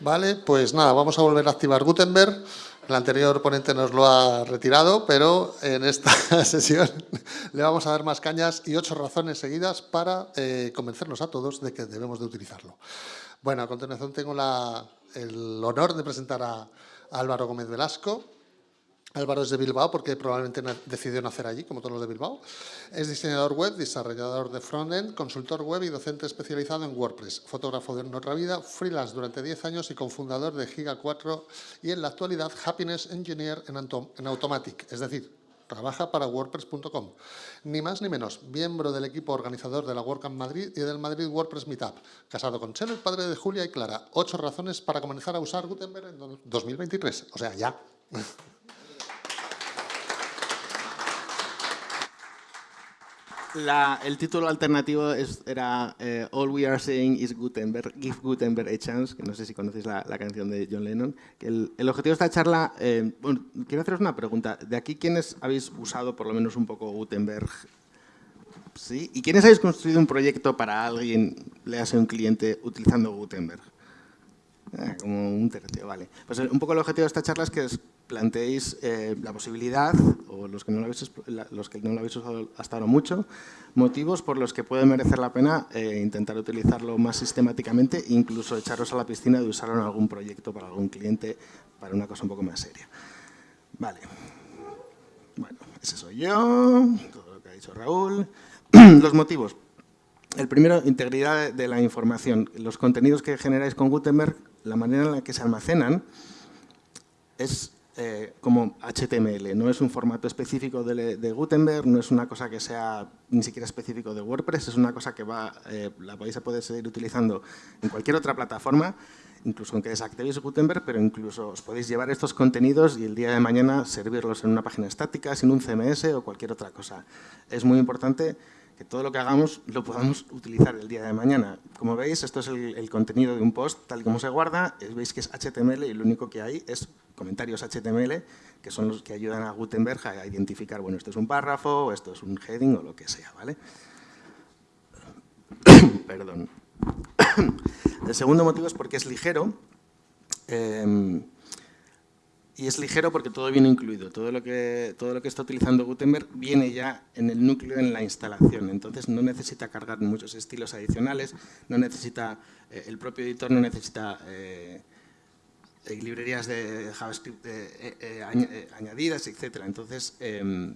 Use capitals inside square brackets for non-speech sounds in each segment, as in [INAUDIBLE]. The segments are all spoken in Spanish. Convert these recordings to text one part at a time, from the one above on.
Vale, pues nada, vamos a volver a activar Gutenberg. El anterior ponente nos lo ha retirado, pero en esta [LAUGHS] sesión le vamos a dar más cañas y ocho razones seguidas para eh, convencernos a todos de que debemos de utilizarlo. Bueno, a continuación tengo el honor de presentar a Álvaro Gómez Velasco, Álvaro es de Bilbao porque probablemente decidió nacer allí, como todos los de Bilbao. Es diseñador web, desarrollador de frontend, consultor web y docente especializado en WordPress. Fotógrafo de nuestra vida, freelance durante 10 años y cofundador de Giga 4 y en la actualidad Happiness Engineer en, Automatic, es decir, trabaja para WordPress.com. Ni más ni menos, miembro del equipo organizador de la WordCamp Madrid y del Madrid WordPress Meetup. Casado con Chelo, el padre de Julia y Clara. Ocho razones para comenzar a usar Gutenberg en 2023. O sea, ya. [LAUGHS] el título alternativo era eh, All We Are Saying is Gutenberg, Give Gutenberg a Chance, que no sé si conocéis la, canción de John Lennon. el, objetivo de esta charla, eh, bueno, quiero haceros una pregunta. ¿De aquí quiénes habéis usado por lo menos un poco Gutenberg? ¿Sí? ¿Y quiénes habéis construido un proyecto para alguien, le hace un cliente, utilizando Gutenberg? Ah, como un tercio, vale. Pues un poco el objetivo de esta charla es que planteéis eh, la posibilidad, o los que, no lo habéis, los que no habéis usado hasta ahora mucho, motivos por los que puede merecer la pena eh, intentar utilizarlo más sistemáticamente incluso echaros a la piscina de usarlo en algún proyecto para algún cliente, para una cosa un poco más seria. Vale. Bueno, ese soy yo, todo lo que ha dicho Raúl. [CLEARS THROAT] los motivos. El primero, integridad de la información. Los contenidos que generáis con Gutenberg, la manera en la que se almacenan es eh, como HTML, no es un formato específico de, Gutenberg, no es una cosa que sea ni siquiera específico de WordPress, es una cosa que va, eh, la vais a poder seguir utilizando en cualquier otra plataforma, incluso aunque desactivéis Gutenberg, pero incluso os podéis llevar estos contenidos y el día de mañana servirlos en una página estática, sin un CMS o cualquier otra cosa. Es muy importante que todo lo que hagamos lo podamos utilizar el día de mañana. Como veis, esto es el, contenido de un post, tal como se guarda, veis que es HTML y lo único que hay es comentarios HTML, que son los que ayudan a Gutenberg a identificar, bueno, esto es un párrafo, esto es un heading o lo que sea, ¿vale? [COUGHS] Perdón. [COUGHS] El segundo motivo es porque es ligero. Em, y es ligero porque todo viene incluido. Todo lo, que, todo lo que está utilizando Gutenberg viene ya en el núcleo, en la instalación. Entonces no necesita cargar muchos estilos adicionales, no necesita, eh, el propio editor no necesita eh, librerías de JavaScript eh, eh, eh, añadidas, etc. Entonces, em,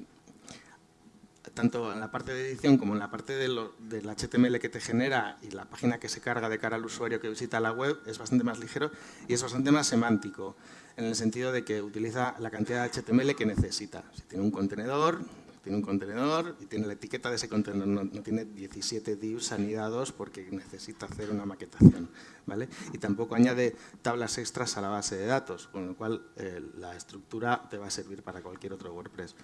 tanto en la parte de edición como en la parte del HTML que te genera y la página que se carga de cara al usuario que visita la web es bastante más ligero y es bastante más semántico, en el sentido de que utiliza la cantidad de HTML que necesita. Si tiene un contenedor, tiene un contenedor y tiene la etiqueta de ese contenedor, no, tiene 17 divs anidados porque necesita hacer una maquetación. ¿vale? Y tampoco añade tablas extras a la base de datos, con lo cual eh, la estructura te va a servir para cualquier otro WordPress.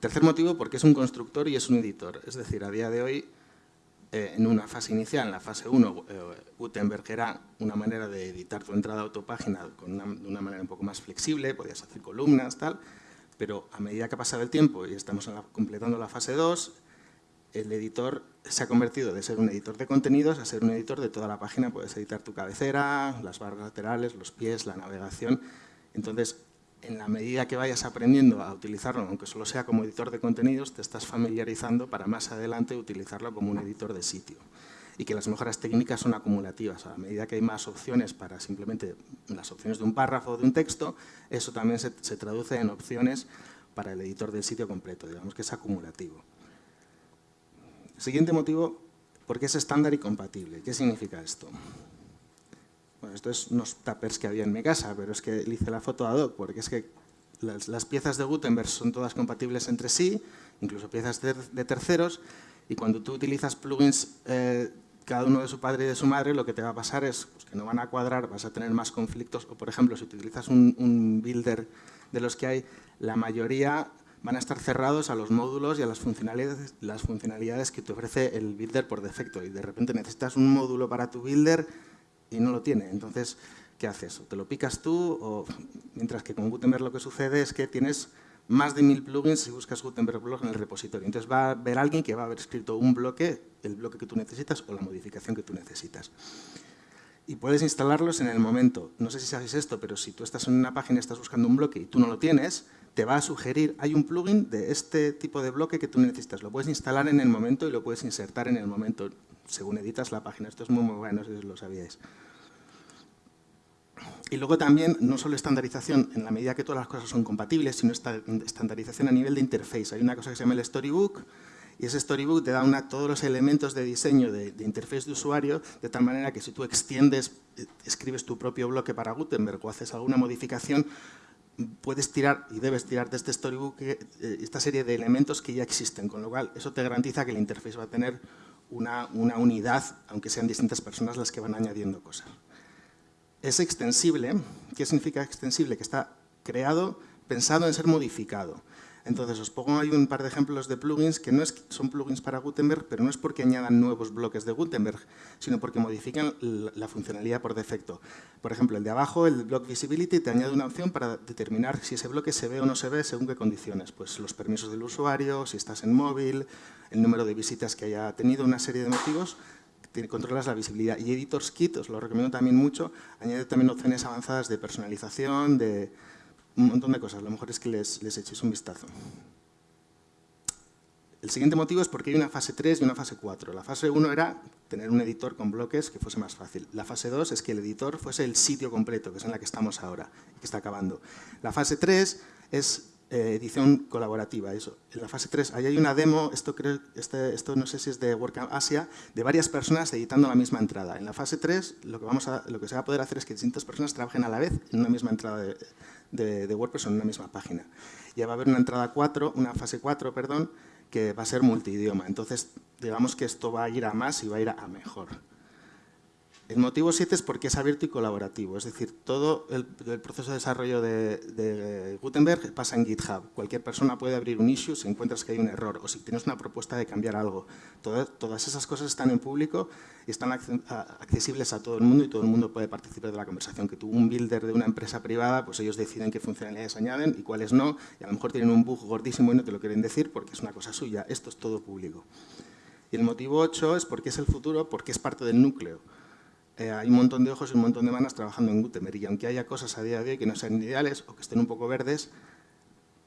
tercer motivo, porque es un constructor y es un editor. Es decir, a día de hoy, eh, en una fase inicial, en la fase 1, eh, Gutenberg era una manera de editar tu entrada a autopágina con de una manera un poco más flexible, podías hacer columnas, tal, pero a medida que ha pasado el tiempo y estamos completando la fase 2, el editor se ha convertido de ser un editor de contenidos a ser un editor de toda la página. Puedes editar tu cabecera, las barras laterales, los pies, la navegación. Entonces, en la medida que vayas aprendiendo a utilizarlo, aunque solo sea como editor de contenidos, te estás familiarizando para más adelante utilizarlo como un editor de sitio y que las mejoras técnicas son acumulativas. A medida que hay más opciones para simplemente las opciones de un párrafo o de un texto, eso también se, traduce en opciones para el editor del sitio completo, digamos que es acumulativo. Siguiente motivo, porque es estándar y compatible. ¿Qué significa esto? Esto es unos tuppers que había en mi casa, pero es que le hice la foto a Doc, porque es que las, piezas de Gutenberg son todas compatibles entre sí, incluso piezas de, terceros, y cuando tú utilizas plugins eh, cada uno de su padre y de su madre, lo que te va a pasar es pues, que no van a cuadrar, vas a tener más conflictos. O, por ejemplo, si utilizas un, builder de los que hay, la mayoría van a estar cerrados a los módulos y a las funcionalidades, las funcionalidades que te ofrece el builder por defecto. Y de repente necesitas un módulo para tu builder y no lo tiene. Entonces, ¿qué haces? O te lo picas tú, o mientras que con Gutenberg lo que sucede es que tienes más de mil plugins si buscas Gutenberg Blog en el repositorio. Entonces va a haber alguien que va a haber escrito un bloque, el bloque que tú necesitas o la modificación que tú necesitas. y puedes instalarlos en el momento. No sé si sabéis esto, pero si tú estás en una página estás buscando un bloque y tú no lo tienes, te va a sugerir, hay un plugin de este tipo de bloque que tú necesitas. Lo puedes instalar en el momento y lo puedes insertar en el momento, según editas la página. Esto es muy, muy bueno, si lo sabíais. Y luego también, no solo estandarización en la medida que todas las cosas son compatibles, sino estandarización a nivel de interface. Hay una cosa que se llama el Storybook, y ese storybook te da una, todos los elementos de diseño de, de, interfaz de usuario, de tal manera que si tú extiendes, escribes tu propio bloque para Gutenberg o haces alguna modificación, puedes tirar y debes tirar de este storybook eh, esta serie de elementos que ya existen, con lo cual eso te garantiza que la interfaz va a tener una, unidad, aunque sean distintas personas las que van añadiendo cosas. Es extensible. ¿Qué significa extensible? Que está creado pensado en ser modificado. Entonces, os pongo ahí un par de ejemplos de plugins que no es, son plugins para Gutenberg, pero no es porque añadan nuevos bloques de Gutenberg, sino porque modifican la funcionalidad por defecto. Por ejemplo, el de abajo, el Block Visibility, te añade una opción para determinar si ese bloque se ve o no se ve según qué condiciones. Pues los permisos del usuario, si estás en móvil, el número de visitas que haya tenido, una serie de motivos controlas la visibilidad. Y Editors Kit, os lo recomiendo también mucho, añade también opciones avanzadas de personalización, de, un montón de cosas. Lo mejor es que les, les echéis un vistazo. El siguiente motivo es porque hay una fase 3 y una fase 4. La fase 1 era tener un editor con bloques que fuese más fácil. La fase 2 es que el editor fuese el sitio completo, que es en la que estamos ahora, que está acabando. La fase 3 es eh, edición colaborativa. Eso. En la fase 3, ahí hay una demo, esto, creo, este, esto no sé si es de WordCamp Asia, de varias personas editando la misma entrada. En la fase 3 lo que, vamos a, lo que se va a poder hacer es que distintas personas trabajen a la vez en una misma entrada de, WordPress o en una misma página. Ya va a haber una entrada 4, una fase 4, perdón, que va a ser multidioma. Entonces, digamos que esto va a ir a más y va a ir a mejor. El motivo 7 es porque es abierto y colaborativo, es decir, todo el, proceso de desarrollo de, Gutenberg pasa en GitHub. Cualquier persona puede abrir un issue si encuentras que hay un error o si tienes una propuesta de cambiar algo. todas esas cosas están en público y están accesibles a todo el mundo y todo el mundo puede participar de la conversación. Que tú, un builder de una empresa privada, pues ellos deciden qué funcionalidades añaden y cuáles no, y a lo mejor tienen un bug gordísimo y no te lo quieren decir porque es una cosa suya. Esto es todo público. Y el motivo 8 es porque es el futuro, porque es parte del núcleo. Eh, hay un montón de ojos y un montón de manos trabajando en Gutenberg y aunque haya cosas a día de hoy que no sean ideales o que estén un poco verdes,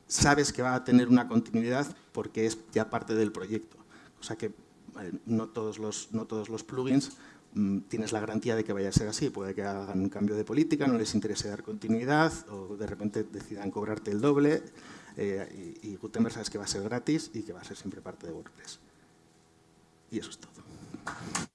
sabes que va a tener una continuidad porque es ya parte del proyecto. O sea que eh, no, todos los, no todos los plugins mm, tienes la garantía de que vaya a ser así. Puede que hagan un cambio de política, no les interese dar continuidad o de repente decidan cobrarte el doble eh, y, y Gutenberg sabes que va a ser gratis y que va a ser siempre parte de WordPress. Y eso es todo.